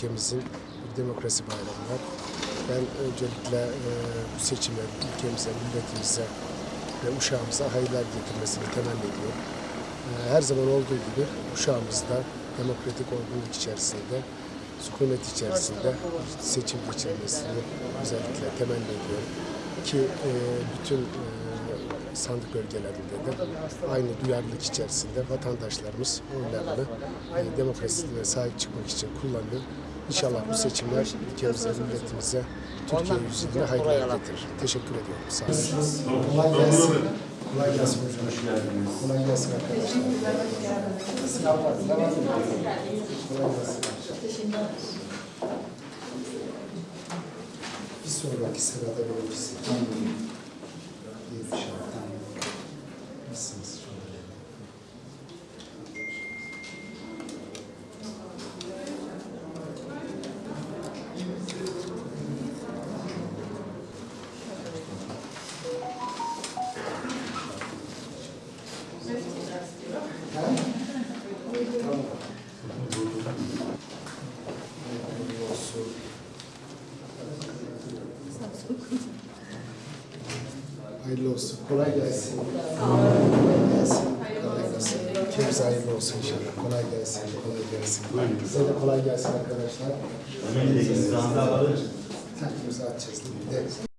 ülkemizin bir demokrasi bayramı var. Ben öncelikle e, bu seçimlerin ülkemize, milletimize ve uşağımıza hayırlar getirmesini temenni ediyorum. E, her zaman olduğu gibi uşağımız da demokratik olgunluk içerisinde, sükunet içerisinde seçim geçirmesini özellikle temenni ediyorum. Ki e, bütün e, sandık bölgelerinde de aynı duyarlılık içerisinde vatandaşlarımız oylarını e, demokrasisine sahip çıkmak için kullanıyor. İnşallah bu seçimler ülkemize, milletimize, Türkiye yüzüne hayırlar getirir. Teşekkür ediyorum. Sağ olun. Kolay gelsin. Kolay gelsin hocam. Hoş geldiniz. Kolay gelsin arkadaşlar. Sınavlar devam ediyor. Kolay gelsin. Bir sonraki sırada. İyi Hayırlı olsun. Kolay gelsin. Kolay gelsin. Kolay gelsin. Ülkemize hayırlı olsun inşallah. Kolay gelsin. Kolay gelsin. Size de kolay gelsin arkadaşlar. Sen imza atacağız mi? Evet.